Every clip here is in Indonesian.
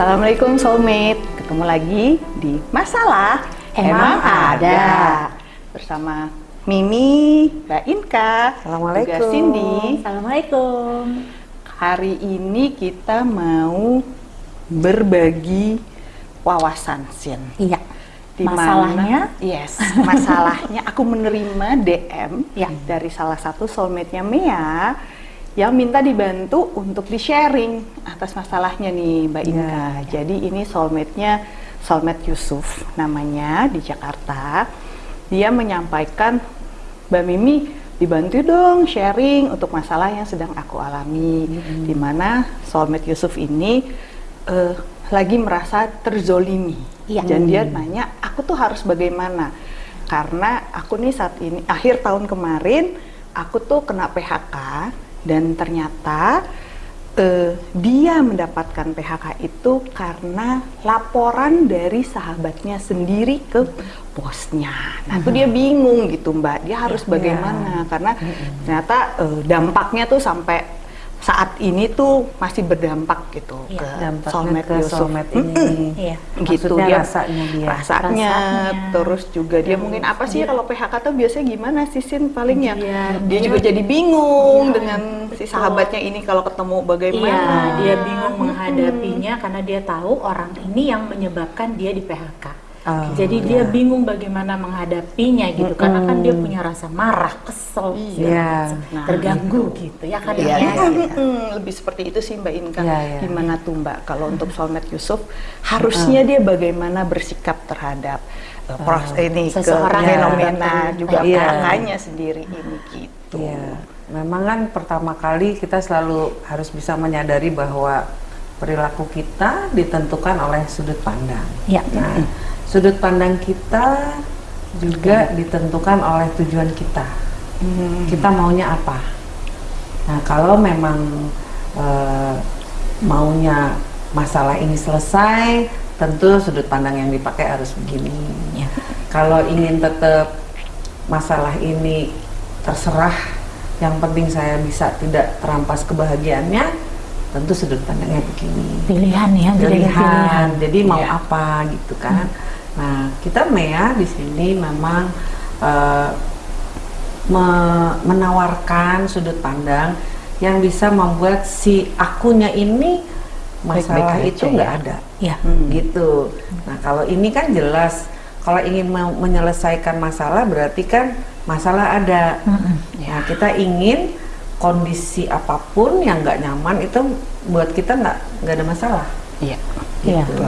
Assalamualaikum soulmate, ketemu lagi di Masalah Emang Ada. bersama Mimi, Mbak Inka, Assalamualaikum. juga Cindy. Assalamualaikum. Hari ini kita mau berbagi wawasan Sin. Iya. Di Masalahnya? mana- yes, masalahnya aku menerima DM Ya. dari salah satu soulmate-nya Mea yang minta dibantu untuk di-sharing atas masalahnya nih Mbak Ya, Inka. Jadi ini soulmate-nya soulmate Yusuf namanya di Jakarta. Dia menyampaikan Mbak Mimi dibantu dong sharing untuk masalah yang sedang aku alami. Di mana soulmate Yusuf ini eh, lagi merasa terzolimi. Iya. Dan dia nanya, aku tuh harus bagaimana? Karena aku nih saat ini akhir tahun kemarin aku tuh kena PHK dan ternyata eh, dia mendapatkan PHK itu karena laporan dari sahabatnya sendiri ke bosnya. Nah, itu dia bingung gitu, Mbak. Dia harus bagaimana? Karena ternyata eh, dampaknya tuh sampai saat ini tuh masih berdampak gitu Iya, ke soulmate ke Yusuf. soulmate ini. Iya. gitu Maksudnya dia rasanya dia. rasanya, Rasanya. terus juga dia mungkin apa sih kalau PHK tuh biasanya gimana sih Sin paling ya Dia- dia juga jadi bingung dengan si sahabatnya ini kalau ketemu bagaimana Iya, dia bingung menghadapinya karena dia tahu orang ini yang menyebabkan dia di PHK. Oh, Jadi dia bingung bagaimana menghadapinya gitu, karena kan dia punya rasa marah, kesel, Iya. Nah, terganggu gitu ya kan Iya, ya. mm, lebih seperti itu sih Mbak Inka. Iya, iya. Gimana tuh Mbak kalau untuk soulmate Yusuf harusnya dia bagaimana bersikap terhadap uh, pros ini ke Seseorang yang fenomena juga Iya. PHK-nya sendiri ini gitu. Iya, memang kan pertama kali kita selalu harus bisa menyadari bahwa perilaku kita ditentukan oleh sudut pandang. Iya. Nah, sudut pandang kita juga ditentukan oleh tujuan kita. Kita maunya apa? Nah, kalau memang eh, maunya masalah ini selesai, tentu sudut pandang yang dipakai harus begini. Ya. Kalau ingin tetap masalah ini terserah, yang penting saya bisa tidak terampas kebahagiaannya, tentu sudut pandangnya begini Pilihan ya, pilihan. pilihan. Jadi mau Iya. apa gitu kan. Nah, kita Mea di sini memang eh, me- menawarkan sudut pandang yang bisa membuat si akunya ini masalah Baik-baik itu aja nggak ya. ada. Iya. Gitu. Nah, kalau ini kan jelas kalau ingin me- menyelesaikan masalah berarti kan masalah ada. Mm-mm. Nah, kita ingin kondisi apa pun yang nggak nyaman itu buat kita nggak nggak ada masalah. Iya. Iya. Gitu.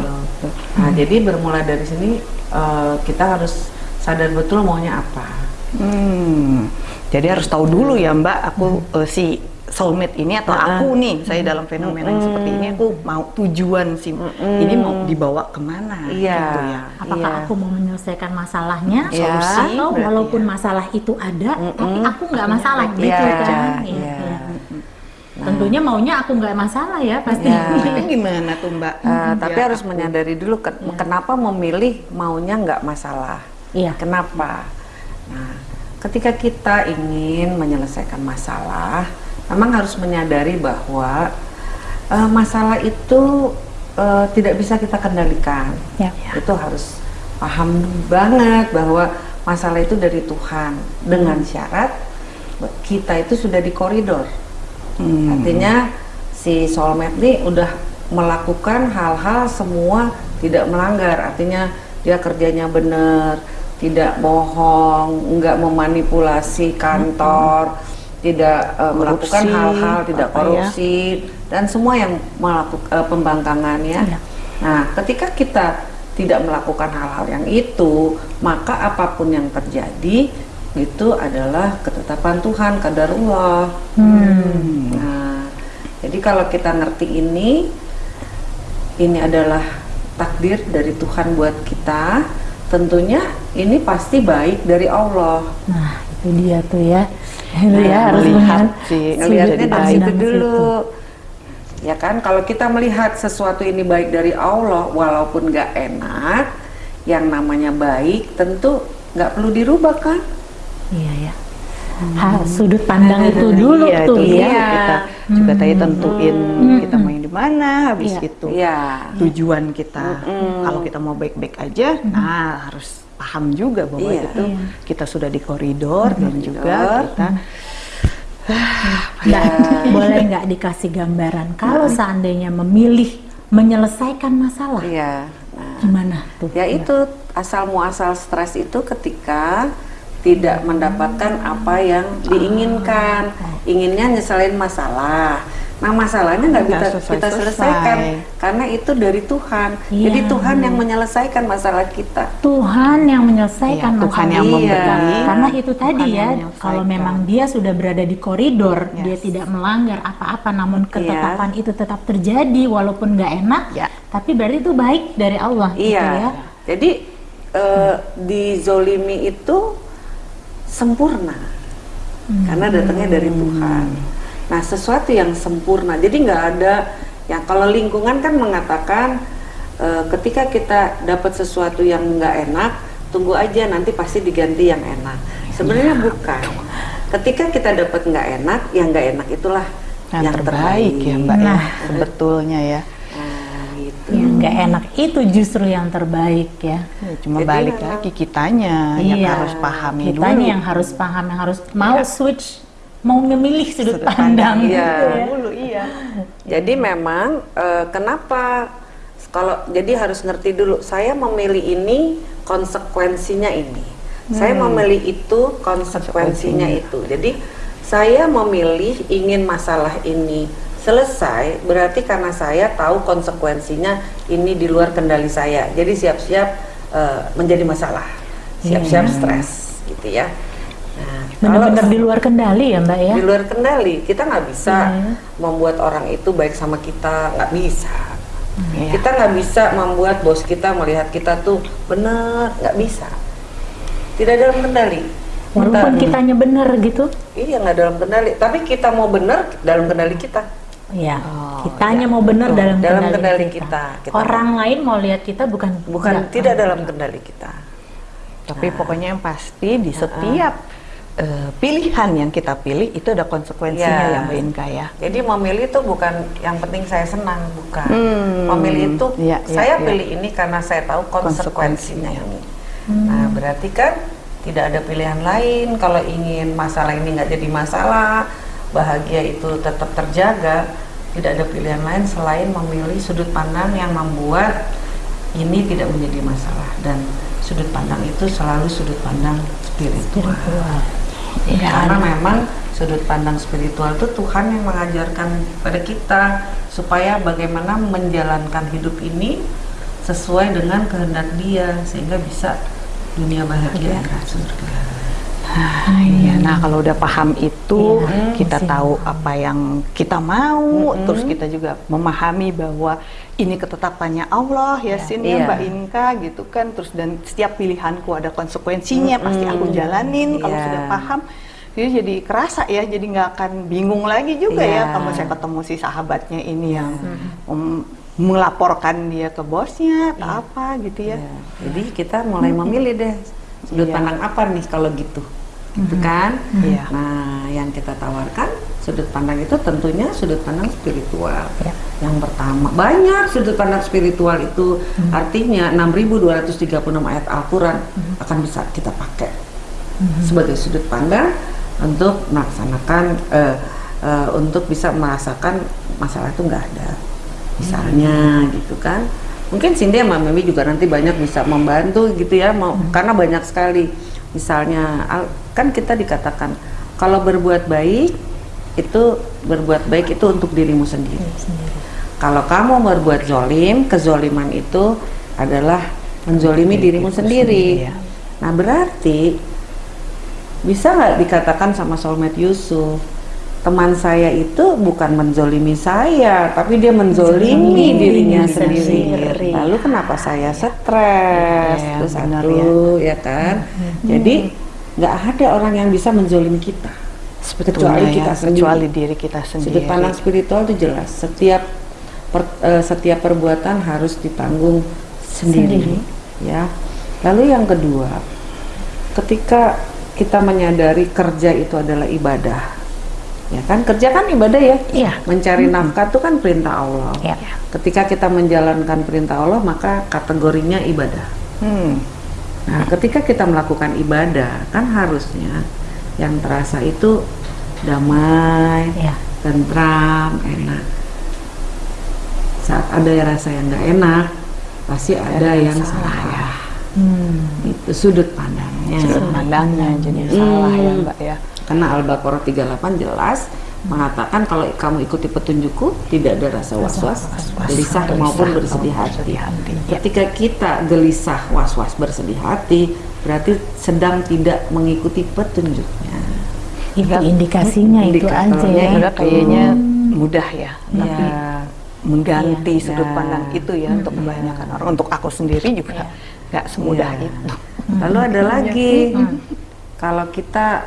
Nah, jadi bermula dari sini eh, kita harus sadar betul maunya apa. Hmm, jadi harus tahu dulu ya Mbak, aku eh, si soulmate ini atau aku nih, saya dalam fenomena yang seperti ini aku mau tujuan sih, ini mau dibawa ke mana Iya. gitu ya. Apakah Iya. aku mau menyelesaikan masalahnya, Iya, solusi, atau berarti walaupun ya. masalah itu ada, tapi aku nggak masalah gitu Iya, kan? iya. Iya. Tentunya maunya aku nggak masalah ya pasti. Ya. Gimana tuh Mbak? Eh, tapi Biar harus aku- menyadari dulu ke- kenapa memilih maunya nggak masalah. Iya. Kenapa? Nah, ketika kita ingin menyelesaikan masalah, memang harus menyadari bahwa eh, masalah itu eh, tidak bisa kita kendalikan. Ya. Itu harus paham banget bahwa masalah itu dari Tuhan dengan syarat kita itu sudah di koridor. Hmm. Artinya si soulmate ini udah melakukan hal-hal semua tidak melanggar. Artinya dia kerjanya benar, tidak bohong, nggak memanipulasi kantor, tidak eh, melakukan hal-hal tidak ya. korupsi dan semua yang melakukan pembangkangan ya. Iya. Nah, ketika kita tidak melakukan hal-hal yang itu, maka apa pun yang terjadi itu adalah ketetapan Tuhan, kadarullah. Nah, jadi kalau kita ngerti ini, ini adalah takdir dari Tuhan buat kita. Tentunya ini pasti baik dari Allah. Nah, itu dia tuh ya. Itu Nah, ya harus melihat melihat si- Ngelihatnya jadi dari situ dulu. Ya kan, kalau kita melihat sesuatu ini baik dari Allah, walaupun nggak enak, yang namanya baik tentu nggak perlu dirubah kan? Iya ya. ha- sudut pandang itu dulu iya, tuh itu ya. dia. kita juga tadi tentuin kita main di mana habis Iya. itu Iya. tujuan kita kalau kita mau baik-baik aja nah harus paham juga bahwa Iya. itu kita sudah di koridor dan juga kita Mbak, boleh nggak dikasih gambaran kalau seandainya memilih menyelesaikan masalah, Iya. Nah, gimana tuh? ya itu asal muasal stres itu ketika tidak mendapatkan apa yang diinginkan. Inginnya nyeselin masalah. Nah, masalahnya nggak bisa selesai-selesai. kita selesaikan karena itu dari Tuhan. Iya. Jadi Tuhan yang menyelesaikan masalah kita. Tuhan yang menyelesaikan Iya, Tuhan masalah. yang Iya. memberi Karena itu tadi Tuhan ya, kalau memang dia sudah berada di koridor, dia Yes. tidak melanggar apa-apa, namun Iya. ketetapan itu tetap terjadi walaupun nggak enak, Ya. tapi berarti itu baik dari Allah, gitu Iya. ya. Jadi eh, dizolimi itu sempurna Hmm. karena datangnya dari Tuhan. Nah, sesuatu yang sempurna. Jadi nggak ada yang kalau lingkungan kan mengatakan eh, ketika kita dapat sesuatu yang nggak enak, tunggu aja nanti pasti diganti yang enak. Sebenarnya Iya. bukan. Ketika kita dapat nggak enak, yang nggak enak itulah yang, yang, terbaik, ya mbak ya Nah. sebetulnya ya Nah, gitu. Yang nggak enak itu justru yang terbaik ya. Ya, cuma Jadi balik lagi kitanya yang Iya, harus pahami kitanya dulu yang harus paham, yang harus mau switch, mau memilih sudut, pandang. Iya. gitu ya. dulu iya Jadi memang eh, kenapa kalau jadi harus ngerti dulu saya memilih ini konsekuensinya ini. Saya memilih itu konsekuensinya itu. Jadi saya memilih ingin masalah ini selesai berarti karena saya tahu konsekuensinya ini di luar kendali saya. Jadi siap-siap eh, menjadi masalah. Siap-siap stres gitu ya. Nah, kalau- Benar-benar di luar kendali ya Mbak ya. di luar kendali kita nggak bisa Iya. membuat orang itu baik sama kita nggak bisa Iya. kita nggak bisa membuat bos kita melihat kita tuh benar nggak bisa tidak dalam kendali Walaupun Kita- kitanya benar gitu. iya nggak dalam kendali tapi kita mau benar dalam kendali kita Iya. Oh, kitanya iya. mau benar Betul, dalam, dalam kendali, kendali kita. kita. Kita- Orang lain mau lihat kita bukan bukan nggak. tidak dalam kendali kita tapi pokoknya yang pasti di setiap eh, pilihan yang kita pilih itu ada konsekuensinya Ya. ya mbak Inka ya Jadi memilih itu bukan yang penting saya senang, bukan. Hmm, Memilih itu iya, iya, saya iya. pilih ini karena saya tahu konsekuensinya ini. Nah berarti kan tidak ada pilihan lain. Kalau ingin masalah ini nggak jadi masalah, bahagia itu tetap terjaga, tidak ada pilihan lain selain memilih sudut pandang yang membuat ini tidak menjadi masalah dan sudut pandang itu selalu sudut pandang spiritual. Iya. Karena memang sudut pandang spiritual itu Tuhan yang mengajarkan pada kita supaya bagaimana menjalankan hidup ini sesuai dengan kehendak Dia sehingga bisa dunia bahagia akhirat surga. Ah, iya. Nah kalau udah paham itu, Iya, kita masih tahu apa yang kita mau, terus kita juga memahami bahwa ini ketetapannya Allah ya, Sin ya Iya. Mbak Inka gitu kan. Terus dan setiap pilihanku ada konsekuensinya, pasti aku jalanin. Kalau Iya. sudah paham, jadi jadi kerasa ya, jadi nggak akan bingung lagi juga ya. Iya. Kalau saya ketemu si sahabatnya ini yang mem- melaporkan dia ke bosnya atau apa gitu ya. Ya, Jadi kita mulai memilih deh sudut Iya. pandang apa nih kalau gitu, gitu kan? Iya. Nah, yang kita tawarkan sudut pandang itu tentunya sudut pandang spiritual. Yang pertama, banyak sudut pandang spiritual itu. Artinya 6.236 ayat Al-Quran akan bisa kita pakai sebagai sudut pandang untuk melaksanakan eh, eh, untuk bisa merasakan masalah itu nggak ada. Misalnya gitu kan? Mungkin Cindy sama Mimi juga nanti banyak bisa membantu gitu ya mau karena banyak sekali. Misalnya al- kan kita dikatakan kalau berbuat baik itu berbuat baik itu untuk dirimu sendiri. Kalau kamu berbuat zolim kezoliman itu adalah menzolimi dirimu sendiri. sendiri, ya. nah berarti bisa nggak dikatakan sama soulmate Yusuf teman saya itu bukan menzolimi saya tapi dia menzolimi dirinya sendiri. sendiri. lalu kenapa saya stres? Iya, itu benar satu ya, kan? Jadi nggak ada orang yang bisa menzolimi kita Sebetulnya kecuali ya, kita sendiri kecuali diri kita sendiri. sudut pandang spiritual itu jelas setiap per- eh, setiap perbuatan harus ditanggung sendiri, Sendiri. ya lalu yang kedua ketika kita menyadari kerja itu adalah ibadah. Ya kan kerja kan ibadah ya. Iya. Mencari nafkah itu kan perintah Allah. Iya. Ketika kita menjalankan perintah Allah maka kategorinya ibadah. Hmm. Nah, ketika kita melakukan ibadah, kan harusnya yang terasa itu damai, Iya. tentram, enak. Saat ada rasa yang nggak enak, pasti ada yang salah. Hmm. Itu sudut pandangnya. Sudut pandangnya jadi Hmm. salah ya Mbak ya. Karena Al-Baqarah 38 jelas mengatakan kalau kamu ikuti petunjukku tidak ada rasa was-was, gelisah maupun bersedih hati. Ketika kita gelisah, was-was, bersedih hati, berarti sedang tidak mengikuti petunjuknya. Itu indikasinya itu aja ya. Udah kayaknya mudah ya, tapi Ya, mengganti Iya. sudut Ya. pandang itu ya untuk kebanyakan orang. Untuk aku sendiri juga nggak semudah Iya. itu. Lalu ada lagi, kalau kita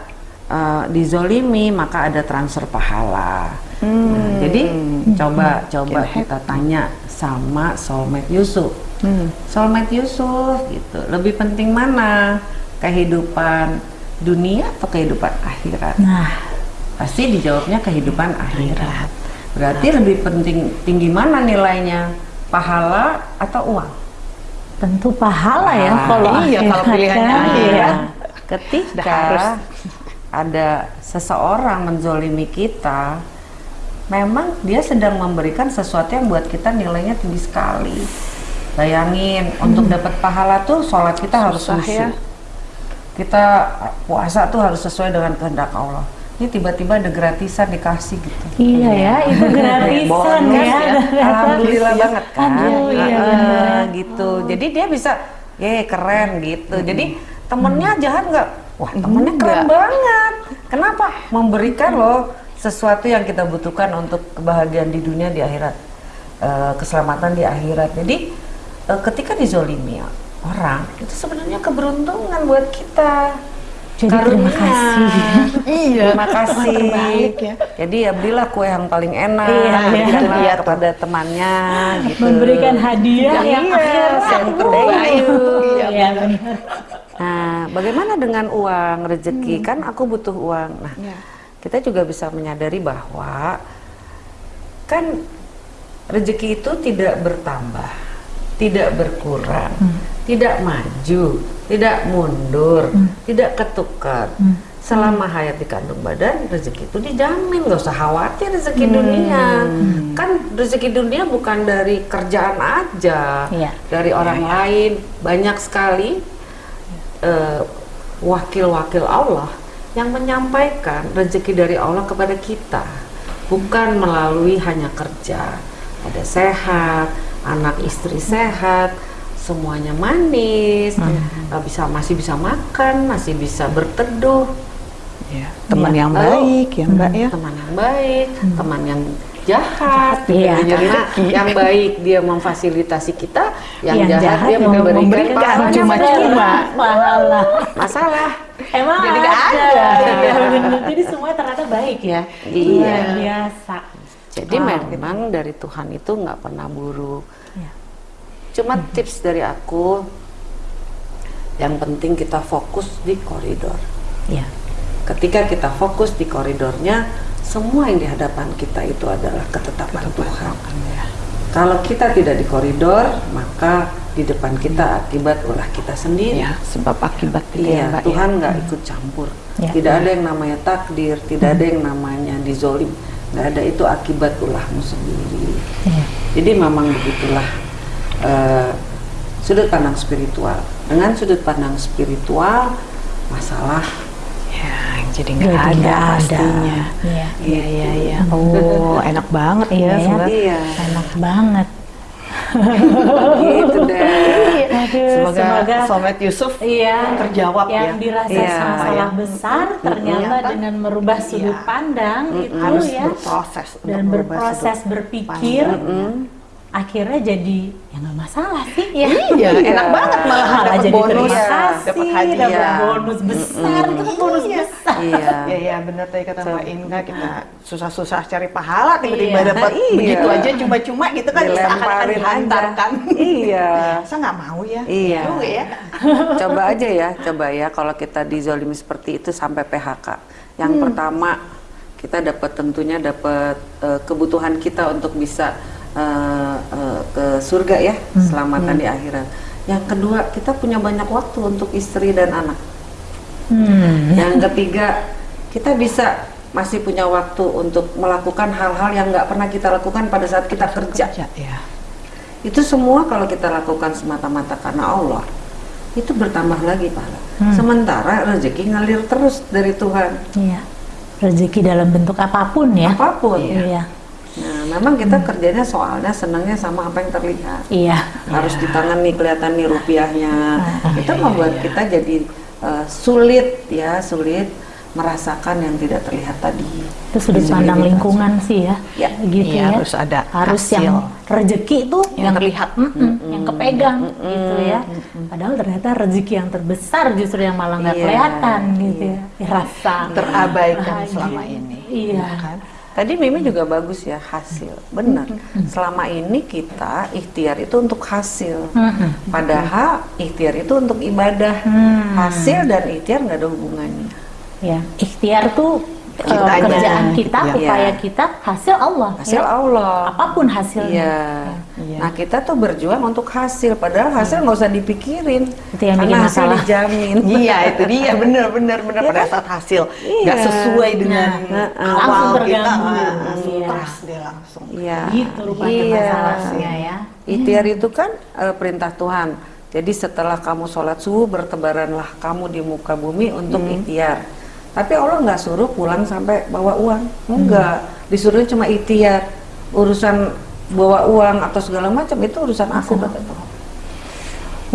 uh, dizolimi maka ada transfer pahala. Nah, jadi coba coba kita tanya sama soulmate Yusuf. Hmm. Soulmate Yusuf gitu. Lebih penting mana? Kehidupan dunia atau kehidupan akhirat? Nah, Pasti dijawabnya kehidupan akhirat. Berarti lebih penting tinggi mana nilainya? Pahala atau uang? tentu pahala ya Ah, kalau iya, kalau akhirat pilihannya kan. akhirat. Iya. Ketika Sudah harus. Ada seseorang menzolimi kita, memang dia sedang memberikan sesuatu yang buat kita nilainya tinggi sekali. Bayangin, untuk dapat pahala tuh sholat kita harus Susah khusyuk. ya. Kita puasa tuh harus sesuai dengan kehendak Allah. Ini tiba-tiba ada gratisan dikasih gitu. Iya ya, itu gratisan ya. ya. Alhamdulillah banget kan. Aduh, iya benar. gitu. Jadi dia bisa, ye keren gitu. Jadi temennya jahat nggak? Wah temennya keren Enggak. banget. Kenapa? Memberikan loh sesuatu yang kita butuhkan untuk kebahagiaan di dunia di akhirat, Eh, keselamatan di akhirat. Jadi eh, ketika dizolimi orang itu sebenarnya keberuntungan buat kita. Jadi terima kasih. Iya. Terima kasih. Terbaik ya. Jadi ya belilah kue yang paling enak, Iya, iya. berikanlah Iya, kepada temannya gitu. Memberikan hadiah yang Iya, akhirat. yang terbaik. Iya benar. Nah, bagaimana dengan uang rezeki? Kan aku butuh uang. Nah, Iya. kita juga bisa menyadari bahwa kan rezeki itu tidak bertambah, tidak berkurang, tidak maju, tidak mundur, tidak ketukar. Selama hayat di kandung badan, rezeki itu dijamin, nggak usah khawatir rezeki dunia. Kan rezeki dunia bukan dari kerjaan aja, Iya. dari orang lain. Banyak sekali eh, wakil-wakil Allah yang menyampaikan rezeki dari Allah kepada kita bukan melalui hanya kerja ada sehat anak istri sehat semuanya manis eh, bisa masih bisa makan masih bisa berteduh Iya. Teman Iya. yang Lalu, baik ya Mbak ya. teman yang baik teman yang jahat Iya. karena yang baik dia memfasilitasi kita yang, Yang jahat, jahat dia memberikan pahala cuma-cuma. Pahala. masalah Emang Jadi ada. ada. Iya, benar. Jadi semua ternyata baik ya. Iya. Luar biasa. Jadi Wow. memang dari Tuhan itu nggak pernah buruk. Iya. Cuma tips dari aku, yang penting kita fokus di koridor. Iya. Ketika kita fokus di koridornya, semua yang di hadapan kita itu adalah ketetapan Tuhan. Kalau kita tidak di koridor, maka di depan kita akibat ulah kita sendiri. Ya, sebab akibat itu Iya, ya Tuhan ya. nggak ikut campur. Ya. Tidak ada yang namanya takdir, tidak ada yang namanya dizolim. Nggak ada itu akibat ulahmu sendiri. Iya. Jadi memang begitulah eh, sudut pandang spiritual. Dengan sudut pandang spiritual, masalah Ya, jadi nggak ada ada. pastinya. Iya. Iya, iya, iya. Oh, enak banget Iya, ya, ya. sebenarnya. Iya, Enak banget. gitu deh. Aduh, Semoga, semoga Somet Yusuf Iya, terjawab yang ya. dirasa Iya. masalah besar ternyata Ternyata dengan merubah sudut Iya. pandang itu harus ya berproses dan berproses berpikir Mm-mm. Akhirnya jadi ya nggak masalah sih Iya. Iya, enak banget malah malah dapat jadi bonus, terima Iya. kasih, dapat hadiah. Iya. bonus besar, itu kan bonus Iya. besar. Iya. Ya ya benar tadi kata Mbak Inga kita susah-susah cari pahala tiba-tiba Iya. dapat Iya. begitu aja cuma-cuma gitu kan seakan-akan dihantarkan. Iya. Saya nggak mau ya. Iya. Juga ya. coba aja ya, coba ya kalau kita dizolimi seperti itu sampai PHK. Yang Hmm. pertama kita dapat tentunya dapat eh, kebutuhan kita untuk bisa eh, eh, ke surga ya, Hmm. selamatan di akhirat. Yang kedua kita punya banyak waktu untuk istri dan anak. Hmm. Yang ketiga kita bisa masih punya waktu untuk melakukan hal-hal yang nggak pernah kita lakukan pada saat kita kerja. Ya, ya. Itu semua kalau kita lakukan semata-mata karena Allah, itu bertambah lagi pahala. Hmm. Sementara rezeki ngalir terus dari Tuhan, Iya. Rezeki dalam bentuk apa pun ya. apa pun. Iya. Memang kita kerjanya soalnya senangnya sama apa yang terlihat. Iya. Harus di tangan nih kelihatan nih rupiahnya. Ah, itu iya, membuat iya. kita jadi uh, sulit ya, sulit merasakan yang tidak terlihat tadi. Itu sudut Di pandang lingkungan sih ya. Ya. Gitu Iya, ya. harus ada harus hasil. yang rezeki itu Yang terlihat. Mm-mm, yang kepegang gitu ya. Padahal ternyata rezeki yang terbesar justru yang malah nggak Iya, kelihatan gitu ya. Dirasa Terabaikan bahagia. selama ini. Iya. Kan? Tadi Mimi juga bagus ya hasil, benar. Selama ini kita ikhtiar itu untuk hasil, padahal ikhtiar itu untuk ibadah. Hmm. Hasil dan ikhtiar nggak ada hubungannya. Ya, ikhtiar tuh Kitanya. kerjaan kita, Iya. upaya kita, hasil Allah. Hasil ya. Allah. Apa pun hasilnya. Iya. Iya. Nah kita tuh berjuang untuk hasil, padahal hasil nggak usah dipikirin. Itu yang karena hasil masalah. dijamin. Iya itu dia bener bener bener Iya pada kan? saat hasil Iya. nggak sesuai dengan Nah, awal langsung kita terganggu. ah, langsung Iya. stres dia langsung. Iya. Gitu rupanya Iya. masalahnya ya. Ikhtiar itu kan eh, perintah Tuhan. Jadi setelah kamu sholat subuh bertebaranlah kamu di muka bumi untuk ikhtiar. Tapi Allah nggak suruh pulang sampai bawa uang, enggak. Disuruh cuma ikhtiar. Urusan bawa uang atau segala macam itu urusan aku kata Tuhan.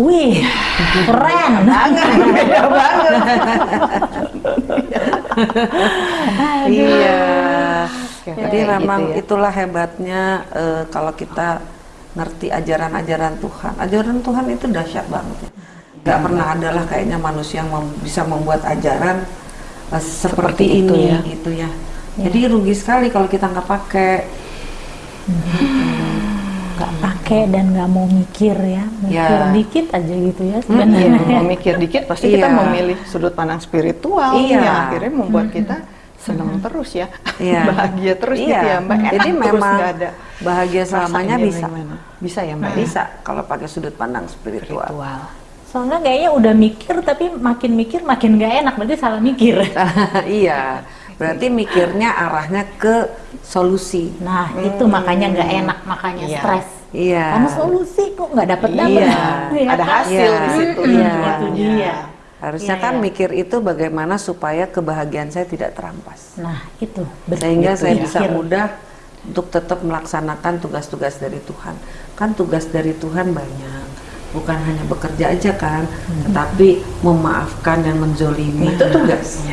Wih, keren. Beda banget. Iya. Jadi gitu memang ya. itulah hebatnya eh, kalau kita ngerti ajaran-ajaran Tuhan. Ajaran Tuhan itu dahsyat banget. ya. Gak pernah adalah kayaknya manusia yang mem- bisa membuat ajaran eh, seperti, Seperti ini itu ya. gitu ya. Jadi rugi sekali kalau kita nggak pakai. nggak pakai dan nggak mau mikir ya mikir Ya. dikit aja gitu ya Iya, sebenarnya mau mikir dikit pasti kita Iya. memilih sudut pandang spiritual Iya. yang akhirnya membuat kita senang terus ya, Iya. bahagia terus Iya. gitu ya Mbak. Enak Jadi terus, memang nggak ada bahagia selamanya bisa. Bisa ya Mbak. Bisa kalau pakai sudut pandang spiritual. Spiritual. Soalnya kayaknya udah mikir tapi makin mikir makin nggak enak berarti salah mikir iya. Berarti mikirnya arahnya ke solusi. nah itu makanya nggak enak makanya Iya. stres Iya. karena solusi kok nggak dapet dapet Iya. Ada hasil Iya. di situ. Iya. itu dia Harusnya Iya, kan iya. mikir itu bagaimana supaya kebahagiaan saya tidak terampas. nah itu betul. Sehingga Itu saya mikir. bisa mudah untuk tetap melaksanakan tugas-tugas dari Tuhan. Kan tugas dari Tuhan banyak. Bukan hanya bekerja aja kan, tetapi memaafkan dan menzolimi itu tugas.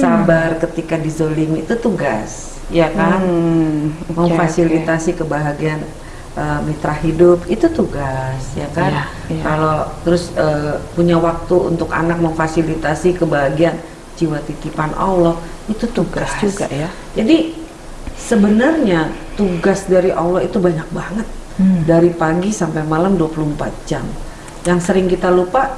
Sabar ketika dizolimi itu tugas, ya kan? Hmm, memfasilitasi kebahagiaan uh, mitra hidup itu tugas ya kan Iya, iya. kalau terus uh, punya waktu untuk anak memfasilitasi kebahagiaan jiwa titipan Allah itu tugas, juga ya. jadi sebenarnya tugas dari Allah itu banyak banget Hmm. dari pagi sampai malam 24 jam yang sering kita lupa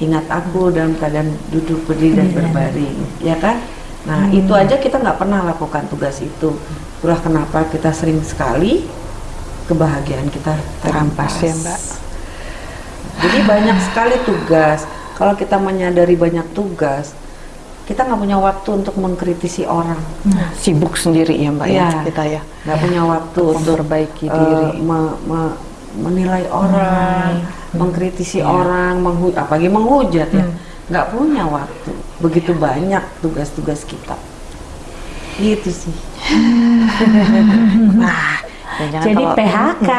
ingat aku dalam keadaan duduk berdiri dan Iya. berbaring ya kan nah Hmm. itu aja kita nggak pernah lakukan tugas itu itulah kenapa kita sering sekali kebahagiaan kita Terampas ya, Mbak. jadi banyak sekali tugas kalau kita menyadari banyak tugas kita nggak punya waktu untuk mengkritisi orang Nah, sibuk sendiri ya Mbak ya Iya. kita ya. nggak punya waktu Untuk untuk memperbaiki eh, diri. me- me- menilai orang, mengkritisi orang, menghu apalagi menghujat ya, nggak punya waktu. Begitu banyak tugas-tugas kita. Gitu sih. Nah, jangan jadi PHK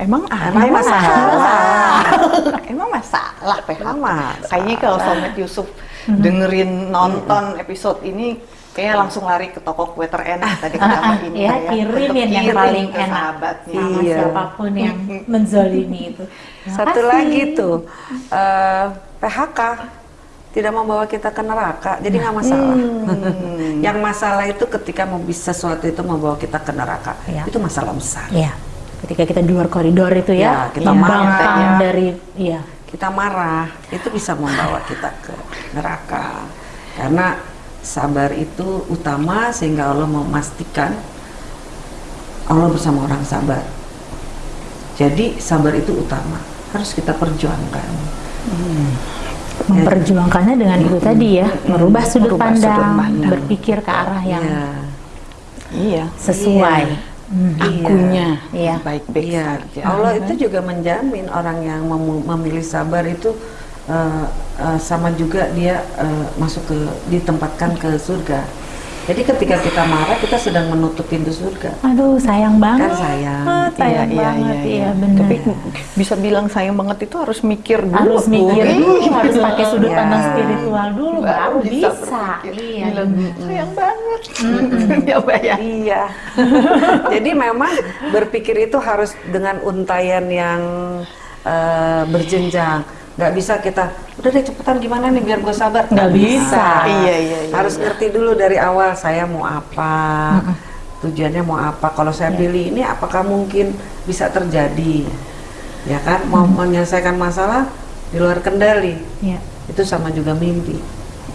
Emang ada Emang masalah. Emang masalah PHK. Emang masalah. Kayaknya kalau Somet Yusuf dengerin nonton episode ini Kayak langsung lari ke toko kue terenak tadi Mbak Inka ya, ya. kirimin Untuk yang kirim paling ke enak. sahabatnya. sama Iya. siapa pun yang menzolimi itu. Terima Satu kasih. lagi tuh eh, PHK tidak membawa kita ke neraka, jadi nggak masalah. Yang masalah itu ketika mau bisa sesuatu itu membawa kita ke neraka, Iya. itu masalah besar. Iya. Ketika kita di luar koridor itu Ya, ya, kita membangkang marah, ya. dari iya. Kita marah, itu bisa membawa kita ke neraka. Karena sabar itu utama sehingga Allah memastikan Allah bersama orang sabar. Jadi sabar itu utama, harus kita perjuangkan. memperjuangkannya dengan itu tadi ya, merubah sudut Merubah sudut pandang, pandang. berpikir ke arah yang Iya. Iya. sesuai. Hmm. Akunya Iya. baik-baik Iya, saja. Allah itu juga menjamin orang yang memu- memilih sabar itu eh, eh, sama juga dia eh, masuk ke ditempatkan ke surga. Jadi ketika kita marah kita sedang menutup pintu surga. Aduh, sayang banget. Kan sayang. sayang banget. Iya, benar. Tapi bisa bilang sayang banget itu harus mikir dulu. harus mikir dulu, harus pakai sudut Iya. pandang spiritual dulu baru bisa. berpikir. Iya. Bilang, sayang banget. ya Mbak ya. Iya. Jadi memang berpikir itu harus dengan untayan yang eh, berjenjang. Nggak bisa kita, udah deh cepetan gimana nih biar gue sabar. Nggak bisa. Iya, iya, iya, Harus iya. ngerti dulu dari awal saya mau apa, tujuannya mau apa. Kalau saya pilih ini, apakah mungkin bisa terjadi? Ya kan, mau menyelesaikan masalah di luar kendali. Iya. Itu sama juga mimpi.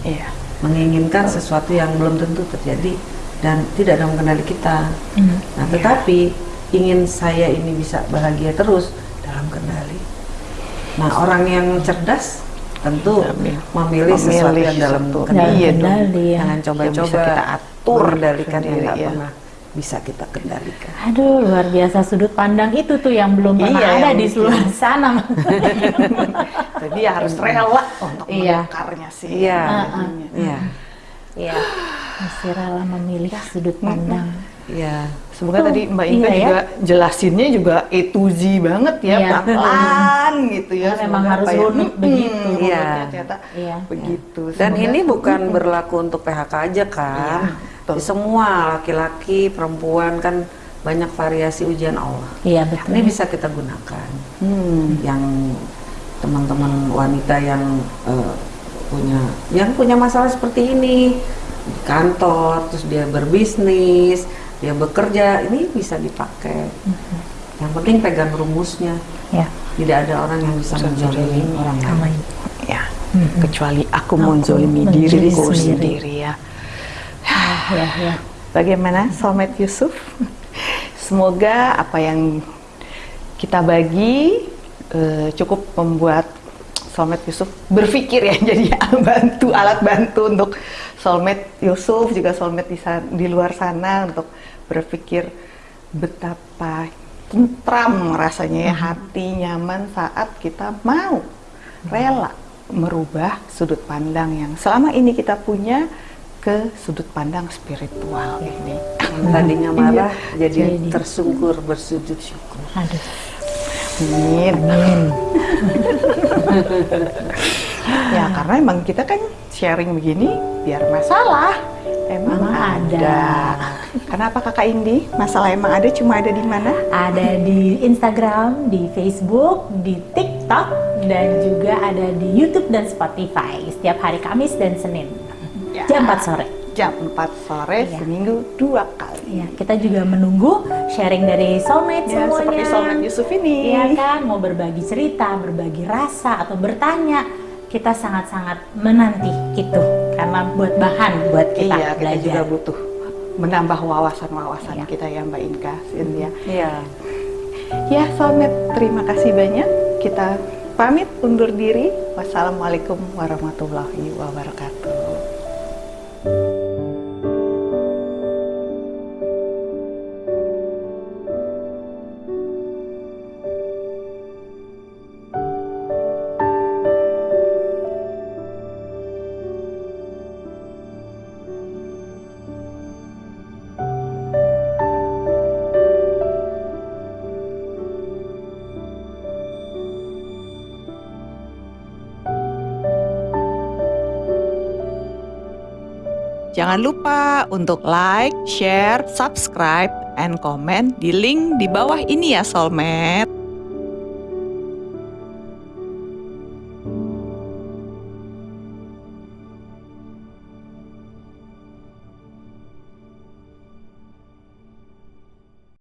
Iya. Menginginkan sesuatu yang belum tentu terjadi dan tidak dalam kendali kita. Hmm. Nah, tetapi ingin saya ini bisa bahagia terus. Nah, orang yang cerdas tentu Ambil. memilih, sesuatu Memilih yang dalam sesuatu. kendali. Iya ya. Jangan coba-coba kita atur mengendalikan yang sendiri, nggak ya. pernah bisa kita kendalikan. Aduh, luar biasa sudut pandang itu tuh yang belum pernah Iya, ada di seluruh sana. Jadi ya harus rela untuk Iya. mengakarnya sih. Iya. Iya. Iya. Mesti rela memilih sudut pandang. Iya. Semoga Tuh, tadi Mbak Inka iya ya. juga jelasinnya juga A to Z banget ya, Iya. pelan-pelan gitu ya. Karena memang harus ya, runut hmm, begitu. Iya. runutnya ternyata Iya. begitu. Dan Semoga- ini bukan berlaku untuk PHK aja kan. Iya. Di semua laki-laki, perempuan kan banyak variasi ujian Allah. Iya betul. Ini bisa kita gunakan. Hmm. Yang teman-teman wanita yang eh, punya yang punya masalah seperti ini di kantor, terus dia berbisnis, dia bekerja, ini bisa dipakai. Yang penting pegang rumusnya. Ya. Tidak ada orang yang bisa menzalimi orang lain. Ya, Mhm. kecuali aku Aku menzolimi diriku sendiri. sendiri ya. Ya, ya. Bagaimana Soulmate Yusuf? Semoga apa yang kita bagi eh, cukup membuat Soulmate Yusuf berpikir ya jadi bantu alat bantu untuk Soulmate Yusuf juga Soulmate di, di luar sana untuk berpikir betapa tentram rasanya ya hati nyaman saat kita mau rela merubah sudut pandang yang selama ini kita punya ke sudut pandang spiritual ini. Yang tadinya marah jadi, Jadi. tersungkur bersujud syukur. Aduh. Amin. Amin. Ya karena emang kita kan sharing begini biar masalah emang, Emang ada. ada. Kenapa kakak Indi? Masalah emang ada cuma ada di mana? Ada di Instagram, di Facebook, di TikTok, dan juga ada di YouTube dan Spotify setiap hari Kamis dan Senin Ya. jam 4 sore. Jam 4 sore Iya. seminggu dua kali. Ya, kita juga menunggu sharing dari soulmate Ya, semuanya. seperti Soulmate Yusuf ini. Iya kan, mau berbagi cerita, berbagi rasa atau bertanya, kita sangat-sangat menanti itu karena buat bahan buat kita iya, kita belajar. juga butuh menambah wawasan-wawasan Iya. kita ya Mbak Inka, Cynthia. Iya. Ya, Soulmate, terima kasih banyak. Kita pamit undur diri. Wassalamualaikum warahmatullahi wabarakatuh. Jangan lupa untuk like, share, subscribe, and comment di link di bawah ini ya Soulmate.